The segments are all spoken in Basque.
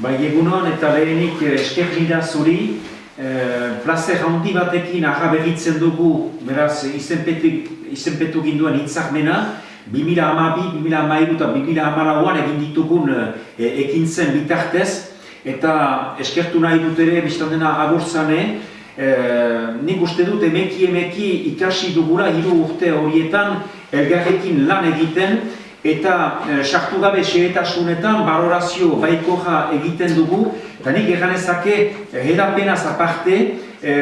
Bai, egunon eta lehenik eh, esker nida zuri, eh, plazer handi batekin ahabegitzen dugu, beraz, izenpetu, izenpetu ginduen hitzarmena, 2012, 2012 eta 2012an egin ditugun e, ekin zen bitartez, eta eskertu nahi dut ere, biztan dena agurtzane, e, nik uste dut emeki emeki ikasi dugula hiru urte horietan elgarrekin lan egiten, eta e, gabe xehetasunetan balorazio baikoja egiten dugu, eta nik eganezake hedapenaz aparte, e,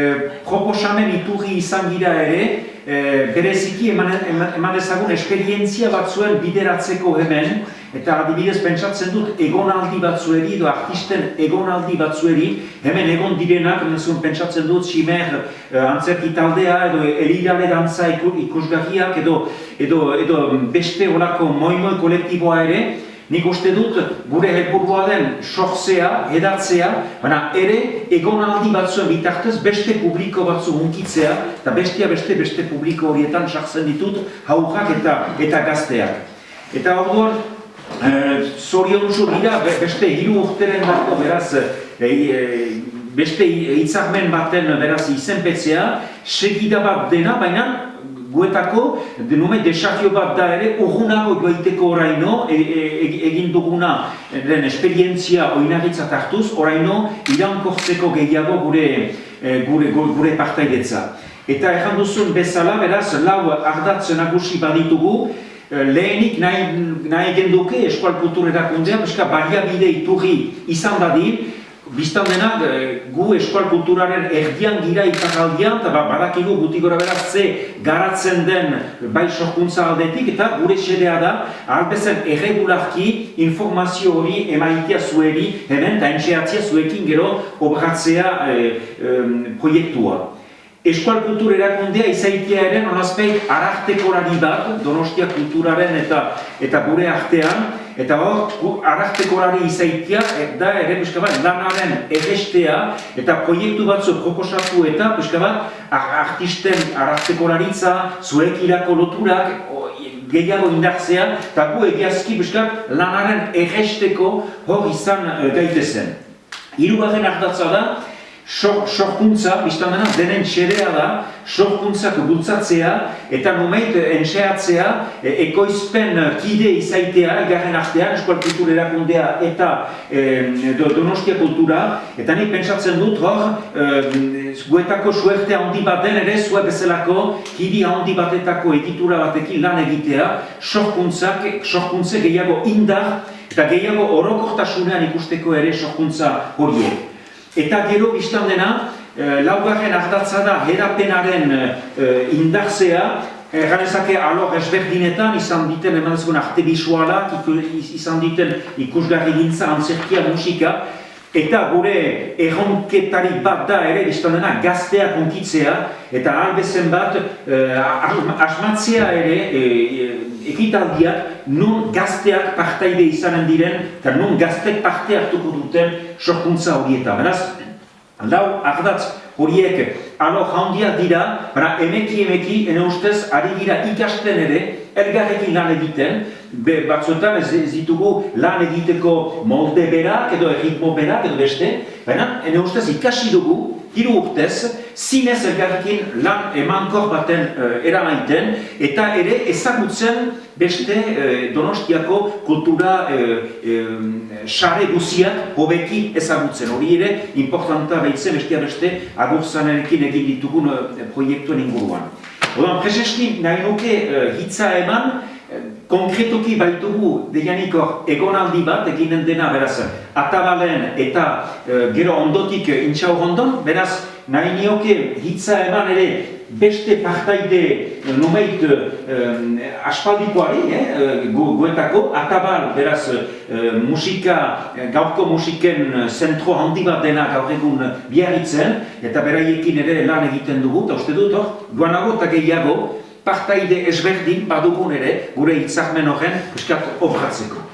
proposamen iturri izan gira ere, e, bereziki eman, eman ezagun esperientzia batzuen bideratzeko hemen, eta adibidez pentsatzen dut egonaldi batzueri edo artisten egonaldi batzueri, hemen egon direnak, pentsatzen dut Simer e, antzerki taldea edo erirale dantza ikusgarriak edo, edo, edo beste olako moi-moi kolektiboa ere, Nik uste dut gure helburua den sortzea, edatzea, baina ere egonaldi batzuen bitartez beste publiko batzu hunkitzea eta bestia beste beste publiko horietan sartzen ditut haurrak eta eta gazteak. Eta orduan, e, zorion dira beste hiru urteren dago beraz e, e, beste hitzarmen baten beraz izenpetzea, segida bat dena, baina guetako, denume, desafio bat da ere, urgunago joaiteko oraino, e, e, e, egin duguna den esperientzia oinagitzat hartuz, oraino irankortzeko gehiago gure, gure, gure partaidetza. Eta erran duzun bezala, beraz, lau ardatz nagusi baditugu, lehenik nahi, nahi genduke eskual kultur erakundea, beska baliabide iturri izan dadin, Bistan dena, e, gu eskual kulturaren erdian gira itakaldian, eta ba, badakigu guti gora beraz ze garatzen den bai sorkuntza aldetik, eta gure xedea da, albezen erregularki informazio hori emaitia zueri, hemen, eta entxeatzia zuekin gero obratzea e, e, proiektua. Eskual kultur erakundea izaitia ere nolazpeit arartekorari bat, donostia kulturaren eta, eta gure artean, Eta hor, arraztekorari izaitia, da ere, pixka bat, lanaren egestea, eta proiektu batzu proposatu eta, pixka bat, artisten arraztekoraritza, zuek irako loturak, gehiago indartzea, eta gu egiazki, pixka, lanaren egesteko hor izan uh, gaitezen. Hirugarren ardatza da, sorkuntza, biztan dena, denen xerea da, sorkuntzak bultzatzea eta numeit entxeatzea e, ekoizpen kide izaitea egarren artean, eskual kultur erakundea eta e, donostia kultura eta nik pentsatzen dut hor e, guetako suerte handi bat den ere zue bezalako kidi handi batetako editura batekin lan egitea sorkuntzak, sorkuntze gehiago indar eta gehiago orokortasunean ikusteko ere sorkuntza horiek. Eta gero biztan dena, e, laugarren ardatza da herapenaren e, indarzea, Erganezake alor ezberdinetan izan diten emanezkoen arte bisualak, izan diten ikusgarri gintza, antzerkia, musika, eta gure erronketari bat da ere, biztan dena, gazteak onkitzea, eta albezen bat, asmatzea ere, ekitaldiak nun gazteak partaide izanen diren eta nun gaztek parte hartuko duten sorkuntza horietan. Beraz, lau ardatz horiek alo jaundia dira, bara emeki emeki, ene ustez, ari dira ikasten ere, elgarrekin lan egiten, be, batzuetan ez, ez ditugu lan egiteko molde berak edo erritmo berak edo beste, baina ene ustez ikasi dugu, hiru urtez, zinez elgarrekin lan emankor baten uh, eramaiten, eta ere ezagutzen beste uh, donostiako kultura sare uh, guziak hobeki ezagutzen. Hori ere, importanta behitzen bestia beste agurzanerekin egin ditugun uh, proiektuen inguruan. Odan, prezeski nahi nuke hitza eman, konkretoki baitugu deianik hor egonaldi bat eginen dena beraz atabalen eta gero ondotik intxau ondon, beraz nahi nioke hitza eman ere beste partaide numeit aspaldikoari, eh, guetako, atabal beraz musika, gaurko musiken zentro handi bat dena gaur egun biarritzen eta beraiekin ere lan egiten dugu, eta uste dut hor, duanago eta gehiago, partaide ezberdin badugun ere gure hitzarmen horren piskat obratzeko.